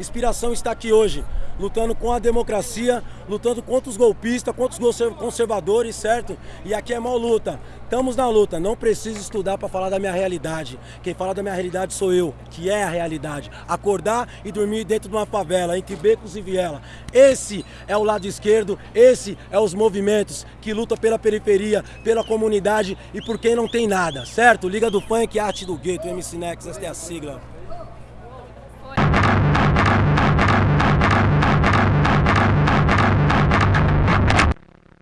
Inspiração está aqui hoje, lutando com a democracia, lutando contra os golpistas, contra os conservadores, certo? E aqui é mal luta. Estamos na luta, não preciso estudar para falar da minha realidade. Quem fala da minha realidade sou eu, que é a realidade. Acordar e dormir dentro de uma favela, entre becos e viela. Esse é o lado esquerdo, esse é os movimentos que lutam pela periferia, pela comunidade e por quem não tem nada, certo? Liga do Funk, Arte do Gueto, MC Nex, esta é a sigla.